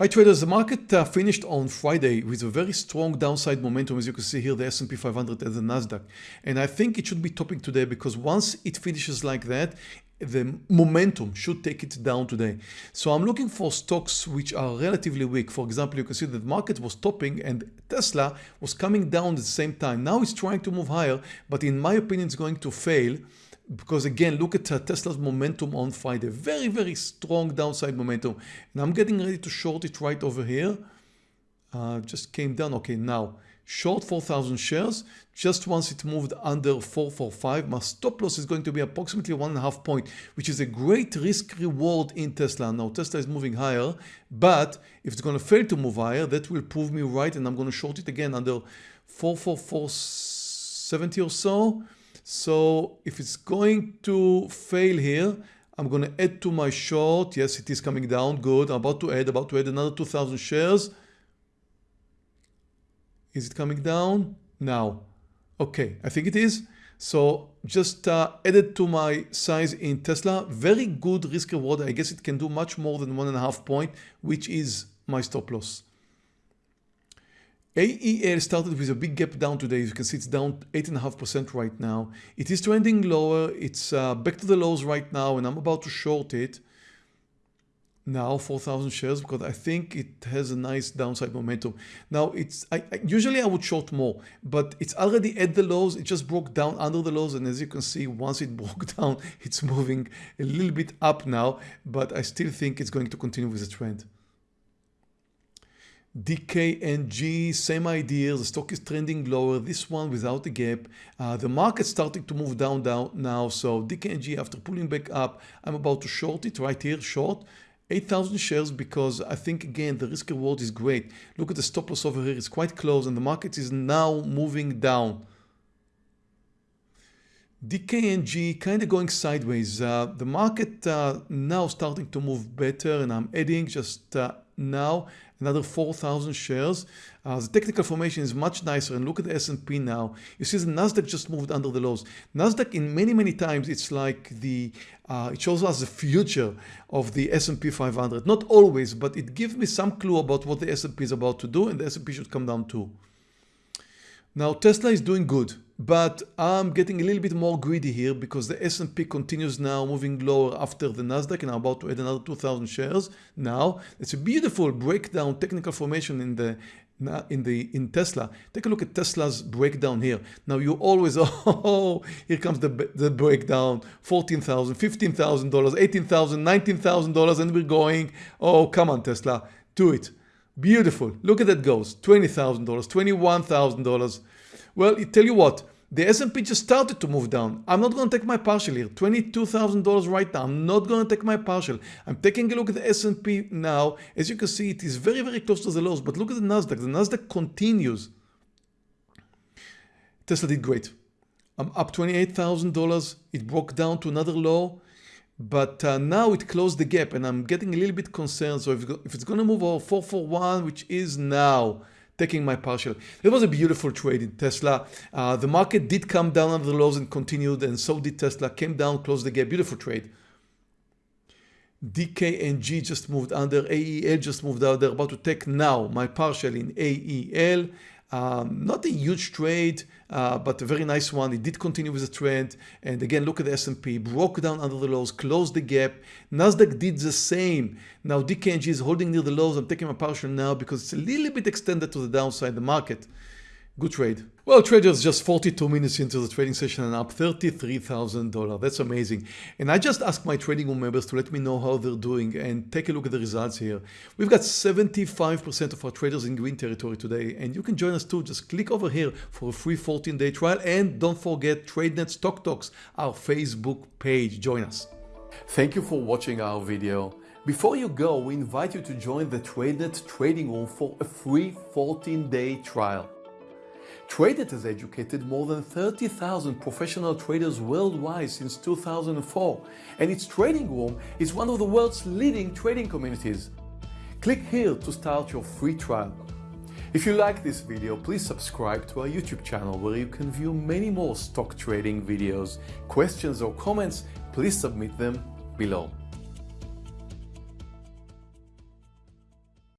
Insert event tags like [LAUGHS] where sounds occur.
Hi traders, the market uh, finished on Friday with a very strong downside momentum as you can see here the S&P 500 and the Nasdaq and I think it should be topping today because once it finishes like that the momentum should take it down today. So I'm looking for stocks which are relatively weak. For example, you can see that the market was topping and Tesla was coming down at the same time. Now it's trying to move higher, but in my opinion, it's going to fail because again, look at Tesla's momentum on Friday. Very, very strong downside momentum. And I'm getting ready to short it right over here. Uh, just came down. Okay, now short 4,000 shares. Just once it moved under 445, my stop loss is going to be approximately one and a half point, which is a great risk reward in Tesla. Now Tesla is moving higher, but if it's going to fail to move higher, that will prove me right. And I'm going to short it again under 44470 or so. So if it's going to fail here, I'm going to add to my short. Yes, it is coming down. Good. I'm about to add, about to add another 2,000 shares. Is it coming down? Now. Okay, I think it is. So just uh, added to my size in Tesla. Very good risk reward. I guess it can do much more than one and a half point, which is my stop loss. AEL started with a big gap down today. As you can see, it's down 8.5% right now. It is trending lower. It's uh, back to the lows right now, and I'm about to short it now 4,000 shares because I think it has a nice downside momentum. Now it's I, I, usually I would short more, but it's already at the lows. It just broke down under the lows, and as you can see, once it [LAUGHS] broke down, it's moving a little bit up now. But I still think it's going to continue with the trend. DKNG, same idea. The stock is trending lower. This one without a gap. Uh, the market starting to move down, down now. So DKNG, after pulling back up, I'm about to short it right here, short. 8,000 shares because I think again the risk reward is great. Look at the stop loss over here, it's quite close and the market is now moving down. DKNG kind of going sideways. Uh, the market uh, now starting to move better and I'm adding just uh, now another 4,000 shares. Uh, the technical formation is much nicer and look at the S&P now. You see the Nasdaq just moved under the lows. Nasdaq in many, many times it's like the, uh, it shows us the future of the S&P 500. Not always, but it gives me some clue about what the S&P is about to do and the S&P should come down too. Now Tesla is doing good, but I'm getting a little bit more greedy here because the S&P continues now moving lower after the Nasdaq and I'm about to add another 2000 shares. Now it's a beautiful breakdown technical formation in the in the in Tesla. Take a look at Tesla's breakdown here. Now you always [LAUGHS] oh here comes the the breakdown $14,000, $15,000 $18,000 $19,000 and we're going oh come on Tesla do it Beautiful. Look at that goes. $20,000, $21,000. Well, I tell you what, the S&P just started to move down. I'm not going to take my partial here. $22,000 right now. I'm not going to take my partial. I'm taking a look at the S&P now. As you can see, it is very, very close to the lows. But look at the Nasdaq. The Nasdaq continues. Tesla did great. I'm up $28,000. It broke down to another low but uh, now it closed the gap and I'm getting a little bit concerned. So if, if it's going to move over 441, which is now taking my partial. It was a beautiful trade in Tesla. Uh, the market did come down under the lows and continued and so did Tesla. Came down, closed the gap. Beautiful trade. DKNG just moved under, AEL just moved out. They're about to take now my partial in AEL. Um, not a huge trade, uh, but a very nice one. It did continue with the trend. And again, look at the S&P, broke down under the lows, closed the gap. Nasdaq did the same. Now DKNG is holding near the lows. I'm taking my partial now because it's a little bit extended to the downside the market. Good trade. Well, traders just 42 minutes into the trading session and up $33,000. That's amazing. And I just asked my trading room members to let me know how they're doing and take a look at the results here. We've got 75% of our traders in green territory today and you can join us too. Just click over here for a free 14 day trial and don't forget TradeNet Stock Talks, our Facebook page. Join us. Thank you for watching our video. Before you go, we invite you to join the TradeNet trading room for a free 14 day trial. TradeNet has educated more than 30,000 professional traders worldwide since 2004 and its trading room is one of the world's leading trading communities. Click here to start your free trial. If you like this video, please subscribe to our YouTube channel where you can view many more stock trading videos. Questions or comments, please submit them below.